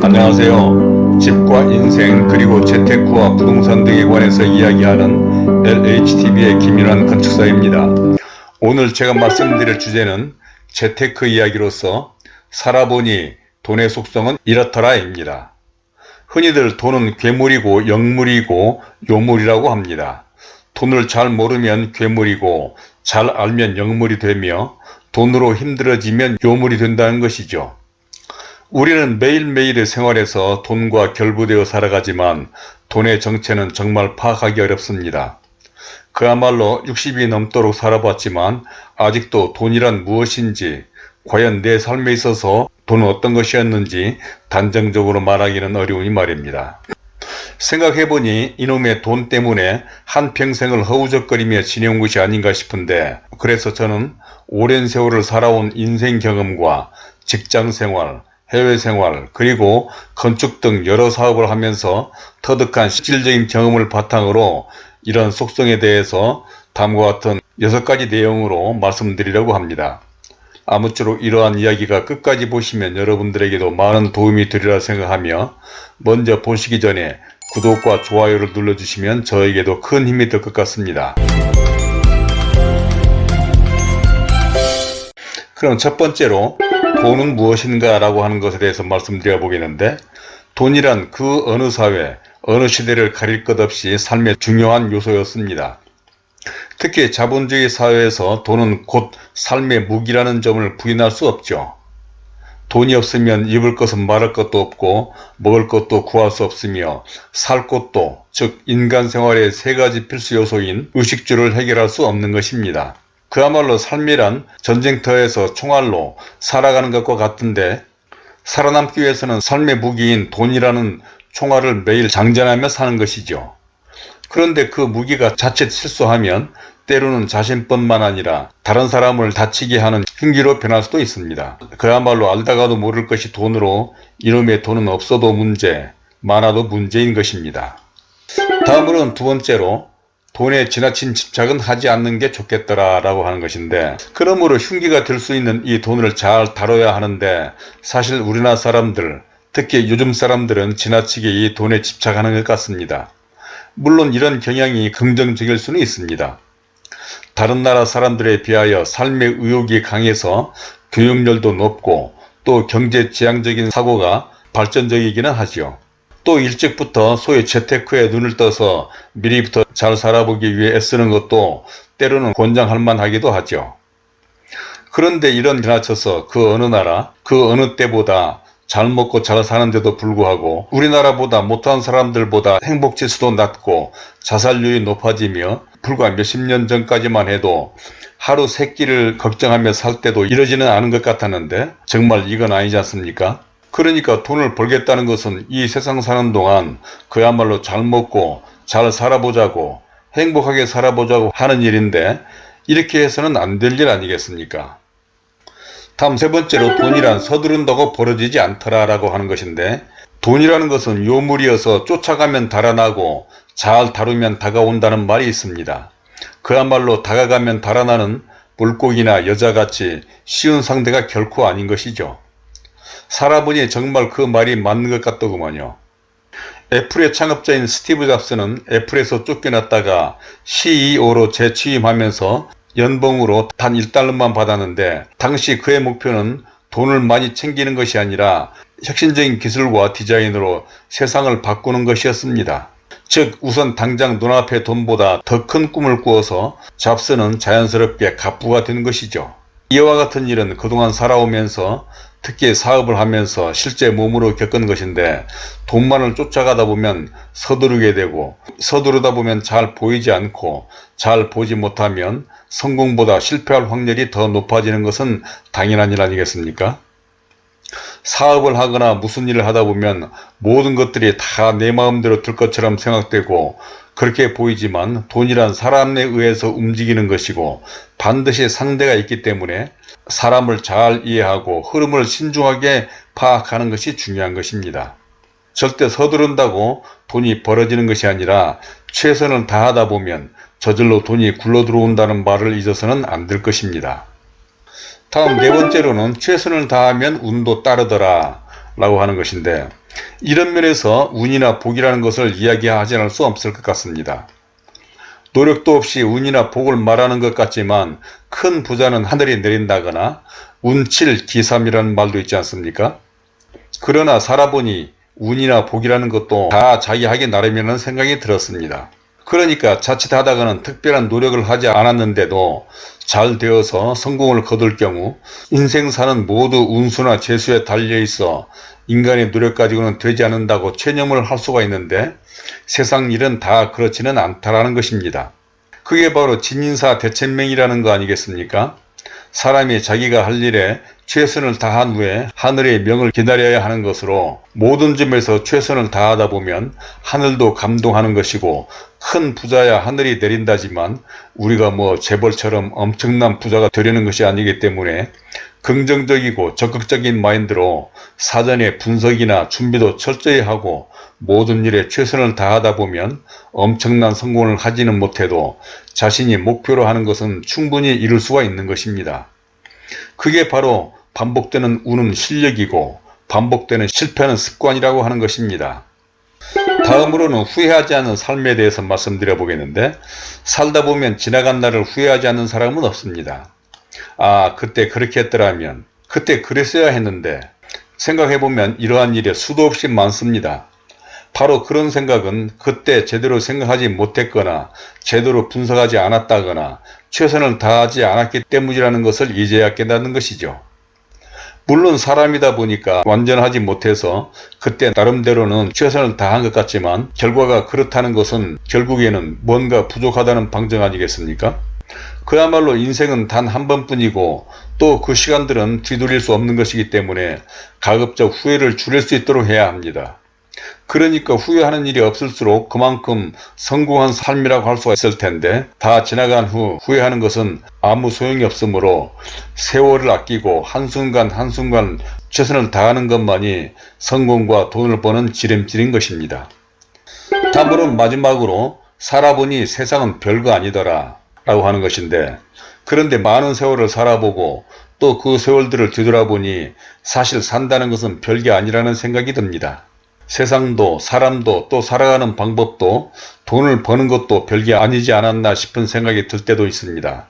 안녕하세요. 집과 인생 그리고 재테크와 부동산 등에 관해서 이야기하는 LHTV의 김윤환 건축사입니다. 오늘 제가 말씀드릴 주제는 재테크 이야기로서 살아보니 돈의 속성은 이렇더라입니다. 흔히들 돈은 괴물이고 영물이고 요물이라고 합니다. 돈을 잘 모르면 괴물이고 잘 알면 영물이 되며 돈으로 힘들어지면 요물이 된다는 것이죠. 우리는 매일매일의 생활에서 돈과 결부되어 살아가지만 돈의 정체는 정말 파악하기 어렵습니다. 그야말로 60이 넘도록 살아봤지만 아직도 돈이란 무엇인지 과연 내 삶에 있어서 돈은 어떤 것이었는지 단정적으로 말하기는 어려우니 말입니다. 생각해보니 이놈의 돈 때문에 한평생을 허우적거리며 지내온 것이 아닌가 싶은데 그래서 저는 오랜 세월을 살아온 인생 경험과 직장생활, 해외생활 그리고 건축 등 여러 사업을 하면서 터득한 실질적인 경험을 바탕으로 이런 속성에 대해서 다음과 같은 6가지 내용으로 말씀드리려고 합니다. 아무쪼록 이러한 이야기가 끝까지 보시면 여러분들에게도 많은 도움이 되리라 생각하며 먼저 보시기 전에 구독과 좋아요를 눌러주시면 저에게도 큰 힘이 될 것 같습니다. 그럼 첫 번째로 돈은 무엇인가 라고 하는 것에 대해서 말씀드려 보겠는데 돈이란 그 어느 사회, 어느 시대를 가릴 것 없이 삶의 중요한 요소였습니다. 특히 자본주의 사회에서 돈은 곧 삶의 무기라는 점을 부인할 수 없죠. 돈이 없으면 입을 것은 말할 것도 없고 먹을 것도 구할 수 없으며 살 것도 즉 인간 생활의 세 가지 필수 요소인 의식주를 해결할 수 없는 것입니다. 그야말로 삶이란 전쟁터에서 총알로 살아가는 것과 같은데 살아남기 위해서는 삶의 무기인 돈이라는 총알을 매일 장전하며 사는 것이죠. 그런데 그 무기가 자칫 실수하면 때로는 자신뿐만 아니라 다른 사람을 다치게 하는 흉기로 변할 수도 있습니다. 그야말로 알다가도 모를 것이 돈으로 이놈의 돈은 없어도 문제, 많아도 문제인 것입니다. 다음으로는 두 번째로 돈에 지나친 집착은 하지 않는 게 좋겠더라 라고 하는 것인데 그러므로 흉기가 될 수 있는 이 돈을 잘 다뤄야 하는데 사실 우리나라 사람들 특히 요즘 사람들은 지나치게 이 돈에 집착하는 것 같습니다. 물론 이런 경향이 긍정적일 수는 있습니다. 다른 나라 사람들에 비하여 삶의 의욕이 강해서 교육열도 높고 또 경제 지향적인 사고가 발전적이기는 하죠. 또 일찍부터 소위 재테크에 눈을 떠서 미리부터 잘 살아보기 위해 애쓰는 것도 때로는 권장할 만하기도 하죠. 그런데 이런 지나쳐서 그 어느 나라, 그 어느 때보다 잘 먹고 잘 사는데도 불구하고 우리나라보다 못한 사람들보다 행복지수도 낮고 자살률이 높아지며 불과 몇십 년 전까지만 해도 하루 세 끼를 걱정하며 살 때도 이러지는 않은 것 같았는데 정말 이건 아니지 않습니까? 그러니까 돈을 벌겠다는 것은 이 세상 사는 동안 그야말로 잘 먹고 잘 살아보자고 행복하게 살아보자고 하는 일인데 이렇게 해서는 안 될 일 아니겠습니까? 다음 세 번째로 돈이란 서두른다고 벌어지지 않더라 라고 하는 것인데 돈이라는 것은 요물이어서 쫓아가면 달아나고 잘 다루면 다가온다는 말이 있습니다. 그야말로 다가가면 달아나는 물고기나 여자같이 쉬운 상대가 결코 아닌 것이죠. 살아보니 정말 그 말이 맞는 것 같더구먼요. 애플의 창업자인 스티브 잡스는 애플에서 쫓겨났다가 CEO로 재취임하면서 연봉으로 단 1달러만 받았는데 당시 그의 목표는 돈을 많이 챙기는 것이 아니라 혁신적인 기술과 디자인으로 세상을 바꾸는 것이었습니다. 즉 우선 당장 눈앞의 돈보다 더 큰 꿈을 꾸어서 잡스는 자연스럽게 갑부가 된 것이죠. 이와 같은 일은 그동안 살아오면서 특히 사업을 하면서 실제 몸으로 겪은 것인데 돈만을 쫓아가다 보면 서두르게 되고 서두르다 보면 잘 보이지 않고 잘 보지 못하면 성공보다 실패할 확률이 더 높아지는 것은 당연한 일 아니겠습니까? 사업을 하거나 무슨 일을 하다 보면 모든 것들이 다 내 마음대로 될 것처럼 생각되고 그렇게 보이지만 돈이란 사람에 의해서 움직이는 것이고 반드시 상대가 있기 때문에 사람을 잘 이해하고 흐름을 신중하게 파악하는 것이 중요한 것입니다. 절대 서두른다고 돈이 벌어지는 것이 아니라 최선을 다하다 보면 저절로 돈이 굴러 들어온다는 말을 잊어서는 안 될 것입니다. 다음 네 번째로는 최선을 다하면 운도 따르더라 라고 하는 것인데 이런 면에서 운이나 복이라는 것을 이야기하지 않을 수 없을 것 같습니다. 노력도 없이 운이나 복을 말하는 것 같지만 큰 부자는 하늘이 내린다거나 운칠 기삼이라는 말도 있지 않습니까? 그러나 살아보니 운이나 복이라는 것도 다 자기 하기 나름이라는 생각이 들었습니다. 그러니까 자칫 하다가는 특별한 노력을 하지 않았는데도 잘 되어서 성공을 거둘 경우 인생사는 모두 운수나 재수에 달려있어 인간의 노력 가지고는 되지 않는다고 체념을 할 수가 있는데 세상 일은 다 그렇지는 않다라는 것입니다. 그게 바로 진인사 대천명이라는 거 아니겠습니까? 사람이 자기가 할 일에 최선을 다한 후에 하늘의 명을 기다려야 하는 것으로 모든 점에서 최선을 다하다 보면 하늘도 감동하는 것이고 큰 부자야 하늘이 내린다지만 우리가 뭐 재벌처럼 엄청난 부자가 되려는 것이 아니기 때문에 긍정적이고 적극적인 마인드로 사전에 분석이나 준비도 철저히 하고 모든 일에 최선을 다하다 보면 엄청난 성공을 하지는 못해도 자신이 목표로 하는 것은 충분히 이룰 수가 있는 것입니다. 그게 바로 반복되는 운은 실력이고 반복되는 실패는 습관이라고 하는 것입니다. 다음으로는 후회하지 않는 삶에 대해서 말씀드려 보겠는데 살다 보면 지나간 날을 후회하지 않는 사람은 없습니다. 아 그때 그렇게 했더라면 그때 그랬어야 했는데 생각해보면 이러한 일이 수도 없이 많습니다. 바로 그런 생각은 그때 제대로 생각하지 못했거나 제대로 분석하지 않았다거나 최선을 다하지 않았기 때문이라는 것을 이제야 깨닫는 것이죠. 물론 사람이다 보니까 완전하지 못해서 그때 나름대로는 최선을 다한 것 같지만 결과가 그렇다는 것은 결국에는 뭔가 부족하다는 방정 아니겠습니까? 그야말로 인생은 단 한 번뿐이고 또 그 시간들은 뒤돌릴 수 없는 것이기 때문에 가급적 후회를 줄일 수 있도록 해야 합니다. 그러니까 후회하는 일이 없을수록 그만큼 성공한 삶이라고 할 수가 있을 텐데 다 지나간 후 후회하는 것은 아무 소용이 없으므로 세월을 아끼고 한순간 한순간 최선을 다하는 것만이 성공과 돈을 버는 지름길인 것입니다. 다음으로 마지막으로 살아보니 세상은 별거 아니더라 라고 하는 것인데 그런데 많은 세월을 살아보고 또 그 세월들을 뒤돌아보니 사실 산다는 것은 별게 아니라는 생각이 듭니다. 세상도 사람도 또 살아가는 방법도 돈을 버는 것도 별게 아니지 않았나 싶은 생각이 들 때도 있습니다.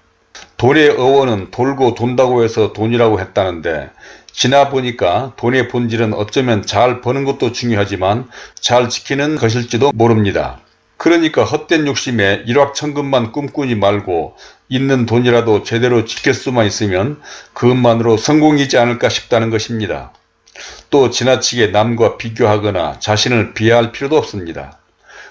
돈의 어원은 돌고 돈다고 해서 돈이라고 했다는데 지나 보니까 돈의 본질은 어쩌면 잘 버는 것도 중요하지만 잘 지키는 것일지도 모릅니다. 그러니까 헛된 욕심에 일확천금만 꿈꾸지 말고 있는 돈이라도 제대로 지킬 수만 있으면 그것만으로 성공이지 않을까 싶다는 것입니다. 또 지나치게 남과 비교하거나 자신을 비하할 필요도 없습니다.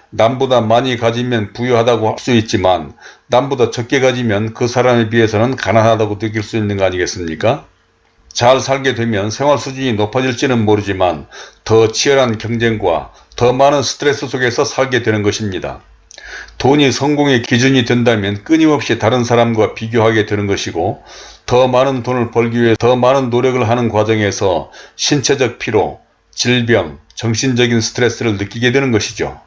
남보다 많이 가지면 부유하다고 할 수 있지만 남보다 적게 가지면 그 사람에 비해서는 가난하다고 느낄 수 있는 거 아니겠습니까? 잘 살게 되면 생활 수준이 높아질지는 모르지만 더 치열한 경쟁과 더 많은 스트레스 속에서 살게 되는 것입니다. 돈이 성공의 기준이 된다면 끊임없이 다른 사람과 비교하게 되는 것이고 더 많은 돈을 벌기 위해 더 많은 노력을 하는 과정에서 신체적 피로, 질병, 정신적인 스트레스를 느끼게 되는 것이죠.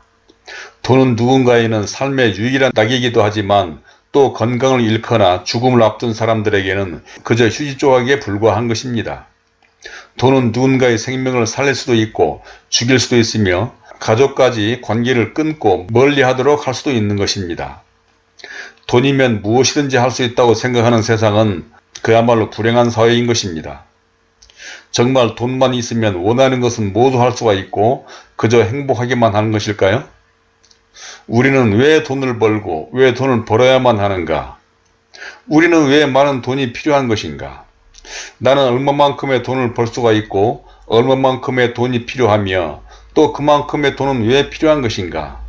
돈은 누군가에는 삶의 유일한 낙이기도 하지만 또 건강을 잃거나 죽음을 앞둔 사람들에게는 그저 휴지 조각에 불과한 것입니다. 돈은 누군가의 생명을 살릴 수도 있고 죽일 수도 있으며 가족까지 관계를 끊고 멀리하도록 할 수도 있는 것입니다. 돈이면 무엇이든지 할 수 있다고 생각하는 세상은 그야말로 불행한 사회인 것입니다. 정말 돈만 있으면 원하는 것은 모두 할 수가 있고 그저 행복하게만 하는 것일까요? 우리는 왜 돈을 벌고 왜 돈을 벌어야만 하는가? 우리는 왜 많은 돈이 필요한 것인가? 나는 얼마만큼의 돈을 벌 수가 있고 얼마만큼의 돈이 필요하며 또 그만큼의 돈은 왜 필요한 것인가?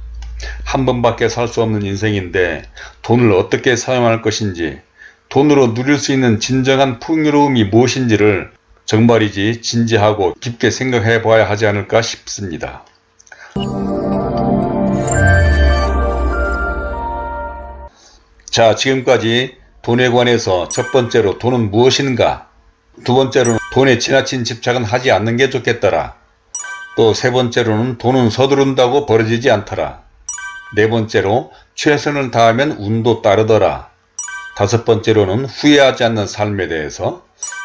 한 번밖에 살 수 없는 인생인데 돈을 어떻게 사용할 것인지 돈으로 누릴 수 있는 진정한 풍요로움이 무엇인지를 정말이지 진지하고 깊게 생각해 봐야 하지 않을까 싶습니다. 자 지금까지 돈에 관해서 첫 번째로 돈은 무엇인가 두 번째로는 돈에 지나친 집착은 하지 않는 게 좋겠더라 또 세 번째로는 돈은 서두른다고 벌어지지 않더라 네 번째로 최선을 다하면 운도 따르더라 다섯 번째로는 후회하지 않는 삶에 대해서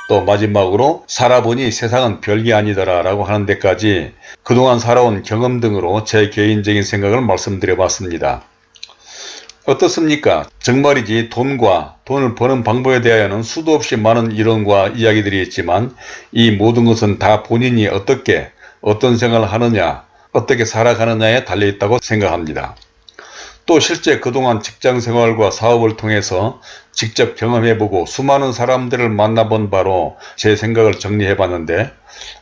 또 마지막으로 살아보니 세상은 별게 아니더라 라고 하는 데까지 그동안 살아온 경험 등으로 제 개인적인 생각을 말씀드려 봤습니다. 어떻습니까? 정말이지 돈과 돈을 버는 방법에 대하여는 수도 없이 많은 이론과 이야기들이 있지만 이 모든 것은 다 본인이 어떻게 어떤 생각을 하느냐 어떻게 살아가느냐에 달려있다고 생각합니다. 또 실제 그동안 직장생활과 사업을 통해서 직접 경험해보고 수많은 사람들을 만나본 바로 제 생각을 정리해봤는데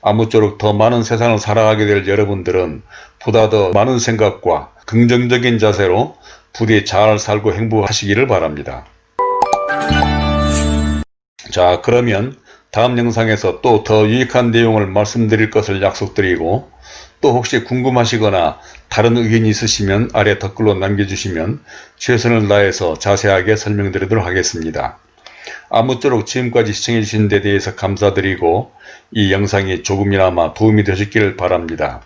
아무쪼록 더 많은 세상을 살아가게 될 여러분들은 보다 더 많은 생각과 긍정적인 자세로 부디 잘 살고 행복하시기를 바랍니다. 자 그러면 다음 영상에서 또 더 유익한 내용을 말씀드릴 것을 약속드리고 또 혹시 궁금하시거나 다른 의견이 있으시면 아래 댓글로 남겨주시면 최선을 다해서 자세하게 설명드리도록 하겠습니다. 아무쪼록 지금까지 시청해주신 데 대해서 감사드리고 이 영상이 조금이나마 도움이 되셨기를 바랍니다.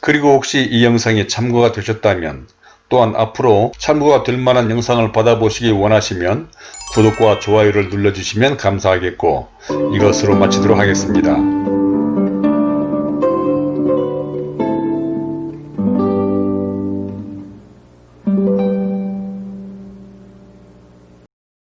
그리고 혹시 이 영상이 참고가 되셨다면 또한 앞으로 참고가 될 만한 영상을 받아보시기 원하시면 구독과 좋아요를 눌러주시면 감사하겠고 이것으로 마치도록 하겠습니다.